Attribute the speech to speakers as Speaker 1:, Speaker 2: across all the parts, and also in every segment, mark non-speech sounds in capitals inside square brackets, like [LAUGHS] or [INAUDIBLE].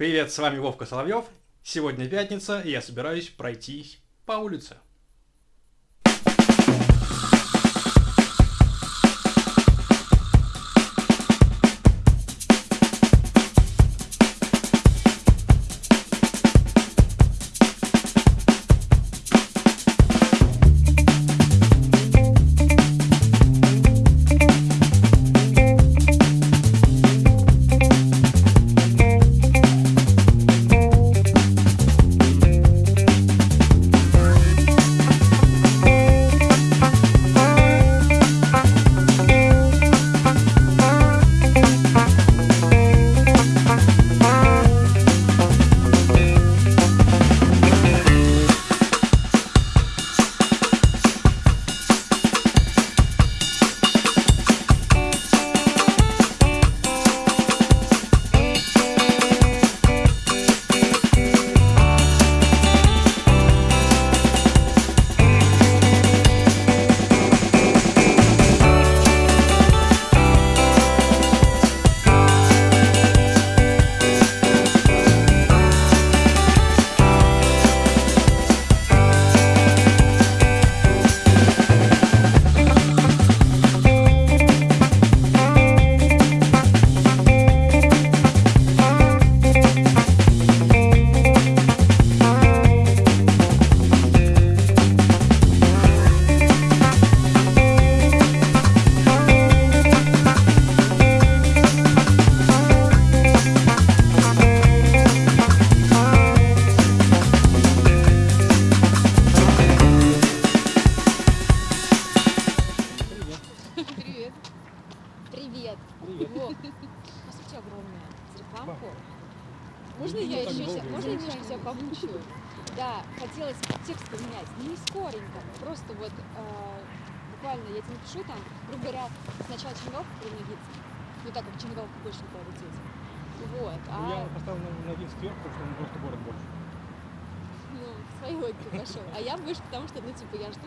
Speaker 1: Привет, с вами Вовка Соловьев. Сегодня пятница, и я собираюсь пройтись по улице.
Speaker 2: Ся- можно я немножко себя помучаю? Да, хотелось текст поменять, не скоренько, просто вот э, буквально я тебе напишу там, грубо говоря, сначала Черноголовка пронагиться, ну так как Черноголовка больше никуда лететь. Вот,
Speaker 1: Ну, Я
Speaker 2: а
Speaker 1: поставил на, на один сверху, потому что он просто город больше.
Speaker 2: ну, в своей логике пошел. А я выше, потому что, ну, типа, я жду.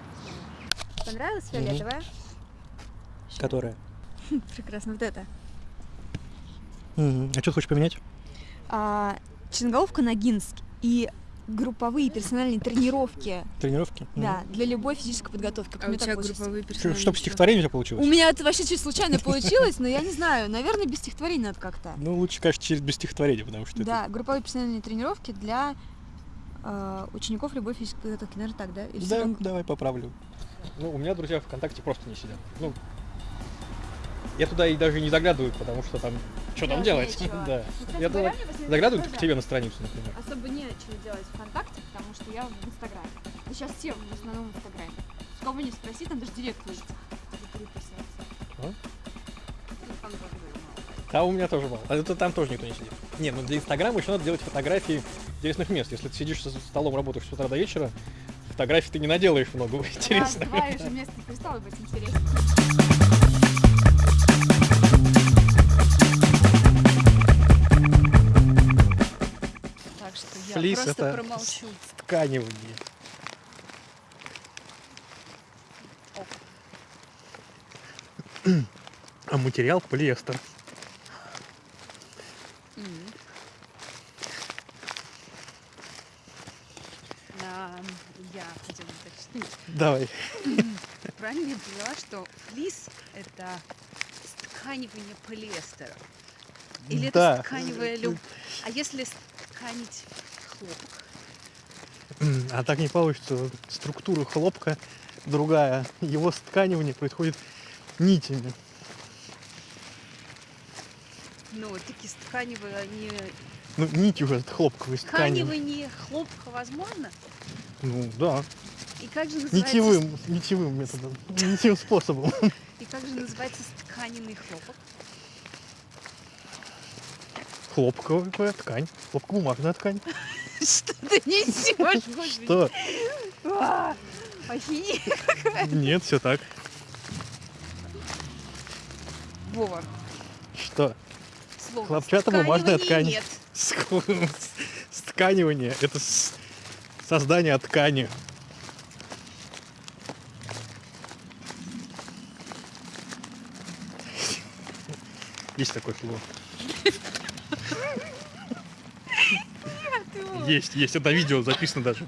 Speaker 3: Понравилась фиолетовая?
Speaker 1: Которая? [LAUGHS]
Speaker 3: Прекрасно, вот это.
Speaker 1: А что ты хочешь поменять?
Speaker 3: А, Черноголовка Ногинск и групповые персональные тренировки,
Speaker 1: Тренировки?
Speaker 3: да, для любой физической подготовки.
Speaker 4: А у тебя групповые
Speaker 1: Чтобы
Speaker 4: персональные
Speaker 1: стихотворение у тебя
Speaker 3: У
Speaker 1: получилось?
Speaker 3: меня это вообще чуть случайно получилось, но я не знаю, наверное, без стихотворений надо как-то.
Speaker 1: Ну, лучше, конечно, через без стихотворения, потому что
Speaker 3: Да, групповые персональные тренировки для э, учеников любой физической подготовки. Наверное, так, да?
Speaker 1: Да, давай поправлю. Ну, у меня друзья ВКонтакте просто не сидят. Ну, я туда и даже не заглядываю, потому что там... Что там
Speaker 3: Делать. [LAUGHS]
Speaker 1: Да.
Speaker 3: Ну,
Speaker 1: Я туда заглядываю к тебе на страницу, например.
Speaker 3: Особо нечего делать ВКонтакте, потому что я в Инстаграме. Да сейчас все в основном в Инстаграме. С кого не спроси, там даже директ есть.
Speaker 1: А? Да, у меня тоже мало. А это там тоже никто не сидит. Не, ну для Инстаграма еще надо делать фотографии интересных мест. Если ты сидишь за столом, работаешь с утра до вечера, фотографий ты не наделаешь много [LAUGHS] интересных.
Speaker 3: Два уже место перестало быть интересно.
Speaker 4: Просто
Speaker 1: это
Speaker 4: промолчу.
Speaker 1: тканевые. А материал полиэстер.
Speaker 4: Я хотела уточнить.
Speaker 1: Давай. [LAUGHS]
Speaker 4: Правильно я поняла, что флис – это тканивание полиэстера? Или
Speaker 1: Да.
Speaker 4: это тканевая люб... А если тканить хлопок?
Speaker 1: А так не получится. Структура хлопка другая. Его стканивание происходит нитями.
Speaker 4: Ну, таки тканевые, они...
Speaker 1: Ну, нити уже от хлопковой ткани.
Speaker 4: Тканивание хлопка возможно?
Speaker 1: Ну, да.
Speaker 4: И как же называется...
Speaker 1: Нитевым, нитевым методом. Нитевым способом.
Speaker 4: И как же называется тканенный хлопок?
Speaker 1: Хлопковая ткань. Хлопково-бумажная ткань. [LAUGHS]
Speaker 4: Что ты несешь?
Speaker 1: Что?
Speaker 4: А.
Speaker 1: Нет, все так.
Speaker 4: Вова,
Speaker 1: Что?
Speaker 4: слово
Speaker 1: Хлопчатобумажная ткань.
Speaker 4: Нет.
Speaker 1: Стканивание – это создание ткани. Есть такое слово. Есть, есть, это видео записано даже.